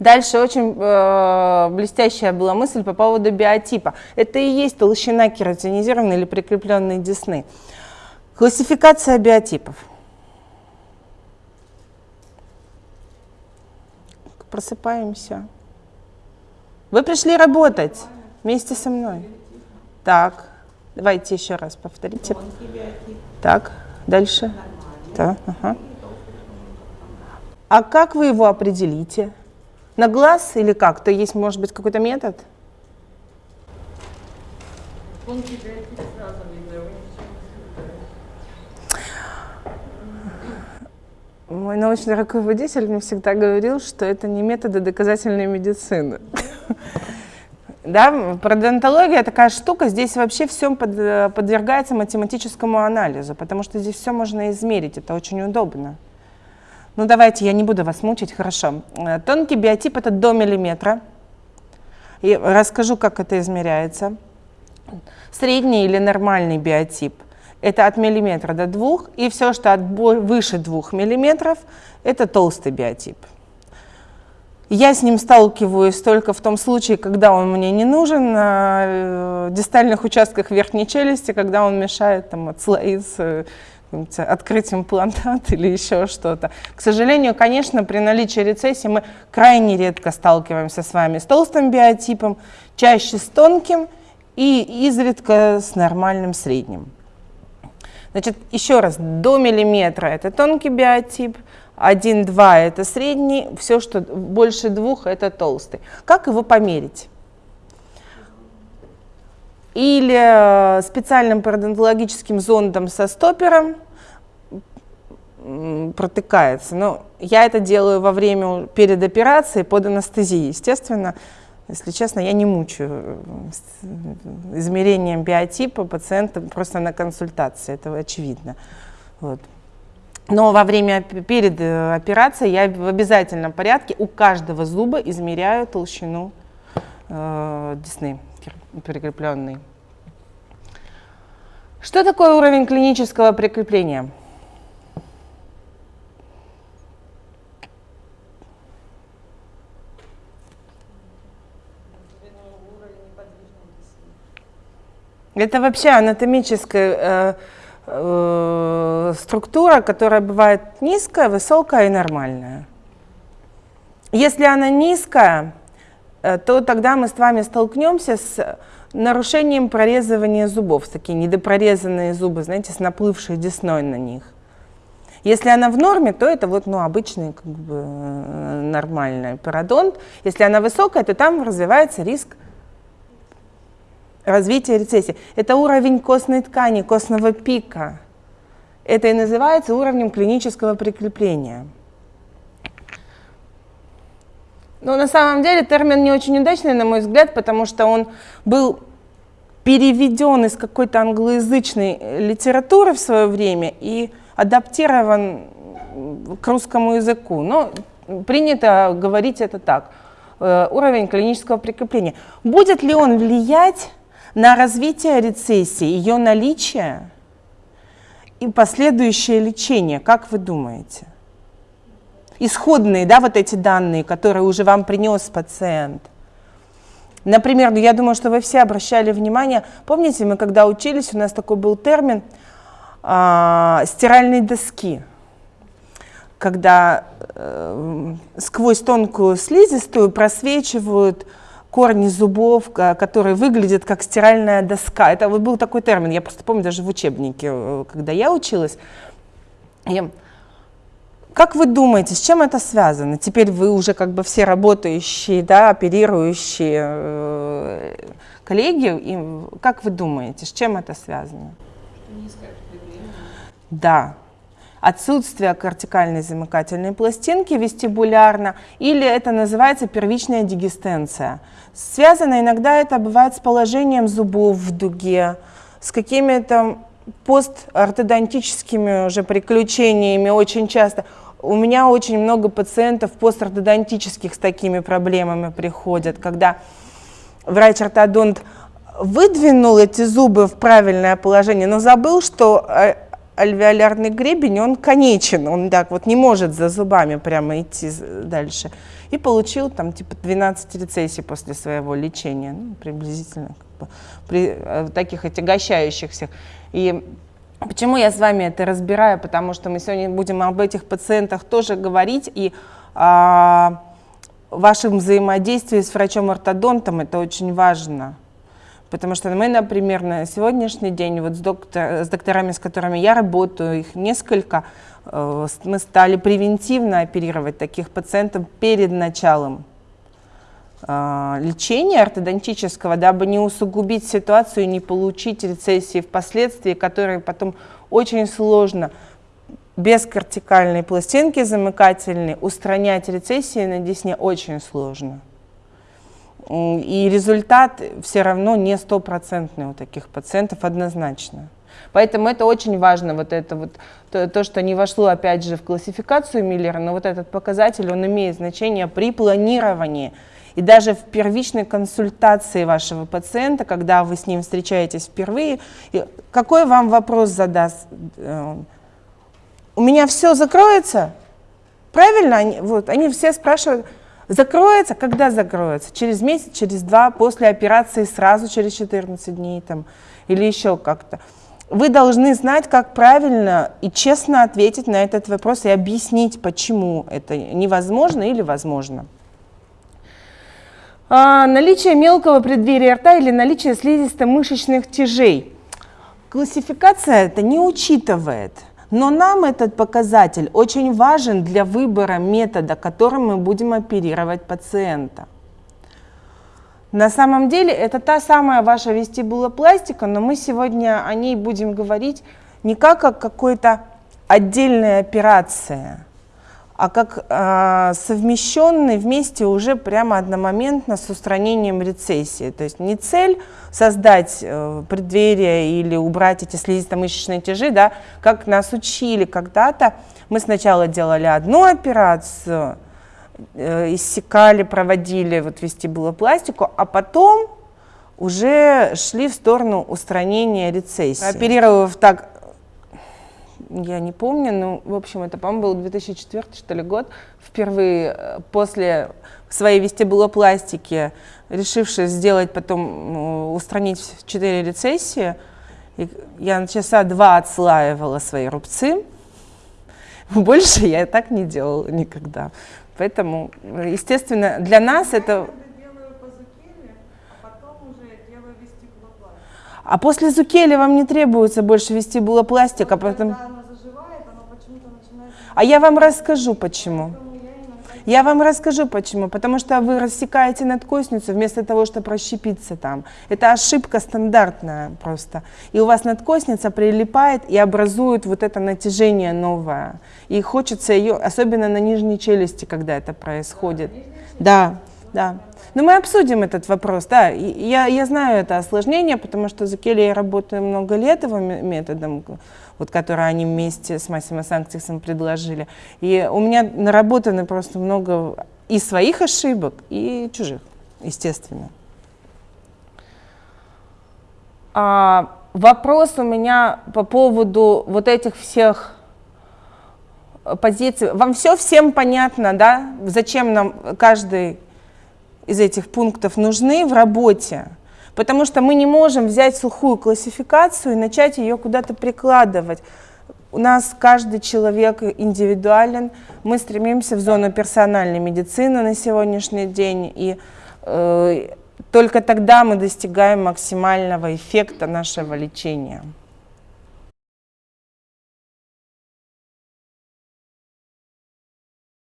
Дальше очень э, блестящая была мысль по поводу биотипа. Это и есть толщина кератинизированной или прикрепленной десны. Классификация биотипов. Просыпаемся. Вы пришли работать вместе со мной. Так, давайте еще раз повторите. Так, дальше. Так, ага. А как вы его определите? На глаз или как? То есть, может быть, какой-то метод? Мой научный руководитель мне всегда говорил, что это не методы доказательной медицины. Да, пародонтология такая штука, здесь вообще все под, подвергается математическому анализу, потому что здесь все можно измерить, это очень удобно. Ну давайте, я не буду вас мучить, хорошо. Э, тонкий биотип это до миллиметра. И расскажу, как это измеряется. Средний или нормальный биотип это от миллиметра до двух, и все, что от выше двух миллиметров, это толстый биотип. Я с ним сталкиваюсь только в том случае, когда он мне не нужен, на э, дистальных участках верхней челюсти, когда он мешает там, отслоиться, открыть имплантат или еще что-то. К сожалению, конечно, при наличии рецессии мы крайне редко сталкиваемся с вами с толстым биотипом, чаще с тонким и изредка с нормальным средним. Значит, еще раз, до миллиметра это тонкий биотип, 1-2 это средний, все, что больше двух это толстый. Как его померить? Или э, специальным пародонтологическим зондом со стопером протыкается. Но я это делаю во время, перед операцией, под анестезией. Естественно, если честно, я не мучаю э, измерением биотипа пациента просто на консультации, это очевидно. Вот. Но во время, перед э, операцией я в обязательном порядке у каждого зуба измеряю толщину э, десны прикрепленной. Что такое уровень клинического прикрепления? Это вообще анатомическая э, э, структура, которая бывает низкая, высокая и нормальная. Если она низкая, то тогда мы с вами столкнемся с нарушением прорезывания зубов, такие недопрорезанные зубы, знаете, с наплывшей десной на них. Если она в норме, то это вот, ну, обычный, как бы, э, нормальный пародонт. Если она высокая, то там развивается риск развития рецессии. Это уровень костной ткани, костного пика. Это и называется уровнем клинического прикрепления. Но на самом деле термин не очень удачный, на мой взгляд, потому что он был переведен из какой-то англоязычной литературы в свое время и адаптирован к русскому языку. Но принято говорить это так. Э, уровень клинического прикрепления. Будет ли он влиять на развитие рецессии, ее наличие и последующее лечение, как вы думаете? Исходные, да, вот эти данные, которые уже вам принес пациент. Например, ну, я думаю, что вы все обращали внимание, помните, мы когда учились, у нас такой был термин э, стиральной доски, когда э, сквозь тонкую слизистую просвечивают корни зубов, которые выглядят как стиральная доска. Это вот был такой термин, я просто помню даже в учебнике, э, когда я училась. Как вы думаете, с чем это связано? Теперь вы уже как бы все работающие, да, оперирующие э, коллеги, и как вы думаете, с чем это связано? Да, отсутствие кортикальной замыкательной пластинки вестибулярно, или это называется первичная дигестенция. Связано иногда это бывает с положением зубов в дуге, с какими-то постортодонтическими уже приключениями очень часто. У меня очень много пациентов постортодонтических с такими проблемами приходят, когда врач-ортодонт выдвинул эти зубы в правильное положение, но забыл, что э, альвеолярный гребень, он конечен, он так вот не может за зубами прямо идти дальше. И получил там типа 12 рецессий после своего лечения, ну, приблизительно как бы, при э, таких отягощающихся. И почему я с вами это разбираю? Потому что мы сегодня будем об этих пациентах тоже говорить, и а, вашем взаимодействии с врачом-ортодонтом это очень важно. Потому что мы, например, на сегодняшний день вот с, доктор, с докторами, с которыми я работаю, их несколько, э, мы стали превентивно оперировать таких пациентов перед началом лечения ортодонтического, дабы не усугубить ситуацию и не получить рецессии впоследствии, которые потом очень сложно без кортикальной пластинки замыкательной устранять рецессии на десне очень сложно. И результат все равно не стопроцентный у таких пациентов однозначно. Поэтому это очень важно, вот это вот, то, то, что не вошло опять же в классификацию Миллера, но вот этот показатель, он имеет значение при планировании. И даже в первичной консультации вашего пациента, когда вы с ним встречаетесь впервые, какой вам вопрос задаст? Э, У меня все закроется? Правильно? Они, вот, они все спрашивают, Закроется, когда закроется? Через месяц, через два, после операции сразу через 14 дней там, или еще как-то. Вы должны знать, как правильно и честно ответить на этот вопрос и объяснить, почему это невозможно или возможно. А, наличие мелкого преддверия рта или наличие слизисто-мышечных тяжей. Классификация это не учитывает – но нам этот показатель очень важен для выбора метода, которым мы будем оперировать пациента. На самом деле это та самая ваша вестибулопластика, но мы сегодня о ней будем говорить не как о какой-то отдельной операции, а как э, совмещенный вместе уже прямо одномоментно с устранением рецессии. То есть не цель создать э, преддверие или убрать эти слизисто-мышечные тяжи, да, как нас учили когда-то. Мы сначала делали одну операцию, э, иссекали, проводили вот вестибулопластику, а потом уже шли в сторону устранения рецессии. Оперировав так я не помню, но, в общем, это, по-моему, был 2004, что ли, год, впервые э, после своей вестибулопластики, решившись сделать потом, устранить четыре рецессии, я на часа два отслаивала свои рубцы, больше я так не делала никогда. Поэтому, естественно, для нас это... А после зукели вам не требуется больше вестибулопластика, потому... А я вам расскажу, почему. Я вам расскажу, почему. Потому что вы рассекаете надкосницу вместо того, чтобы расщепиться там. Это ошибка стандартная просто. И у вас надкосница прилипает и образует вот это натяжение новое. И хочется ее, особенно на нижней челюсти, когда это происходит. Да, да. Но мы обсудим этот вопрос, да. Я, я знаю это осложнение, потому что за Келли я работаю много лет его методом вот, который они вместе с Массимо Санктисом предложили. И у меня наработано просто много и своих ошибок, и чужих, естественно. А, вопрос у меня по поводу вот этих всех позиций. Вам все всем понятно, да? Зачем нам каждый из этих пунктов нужны в работе? Потому что мы не можем взять сухую классификацию и начать ее куда-то прикладывать. У нас каждый человек индивидуален, мы стремимся в зону персональной медицины на сегодняшний день, и э, только тогда мы достигаем максимального эффекта нашего лечения.